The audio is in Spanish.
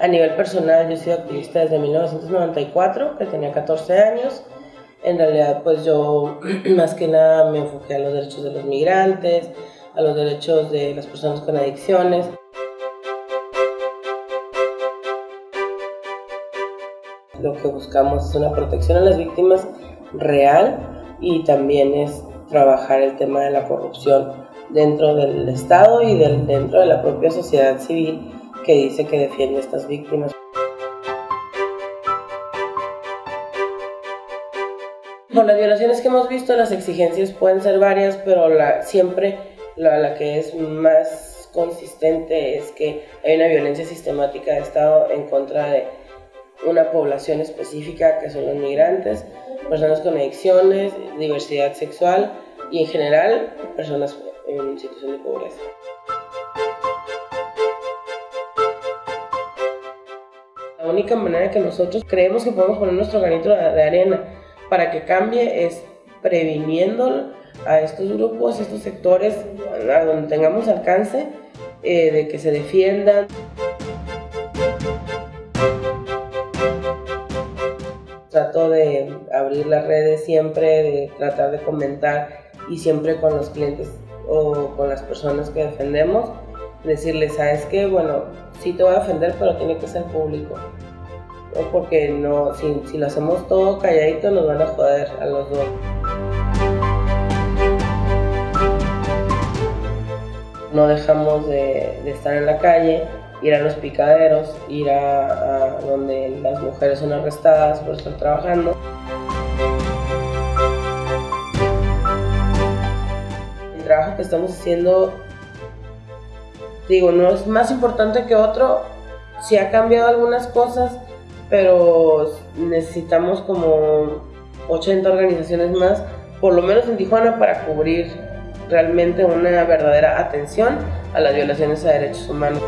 A nivel personal, yo he sido activista desde 1994, que tenía 14 años. En realidad, pues yo más que nada me enfoqué a los derechos de los migrantes, a los derechos de las personas con adicciones. Lo que buscamos es una protección a las víctimas real y también es trabajar el tema de la corrupción dentro del Estado y dentro de la propia sociedad civil que dice que defiende a estas víctimas. Por las violaciones que hemos visto, las exigencias pueden ser varias, pero la, siempre la, la que es más consistente es que hay una violencia sistemática de Estado en contra de una población específica que son los migrantes, personas con adicciones, diversidad sexual y en general personas en situación de pobreza. La única manera que nosotros creemos que podemos poner nuestro granito de arena para que cambie es previniendo a estos grupos, a estos sectores, a donde tengamos alcance, eh, de que se defiendan. Trato de abrir las redes siempre, de tratar de comentar y siempre con los clientes o con las personas que defendemos, decirles, ¿sabes qué? Bueno, sí te voy a defender, pero tiene que ser público. ¿no? Porque no, si, si lo hacemos todo calladito, nos van a joder a los dos. No dejamos de, de estar en la calle, ir a los picaderos, ir a, donde las mujeres son arrestadas por estar trabajando. trabajo que estamos haciendo, digo, no es más importante que otro, si ha cambiado algunas cosas, pero necesitamos como 80 organizaciones más, por lo menos en Tijuana, para cubrir realmente una verdadera atención a las violaciones a derechos humanos.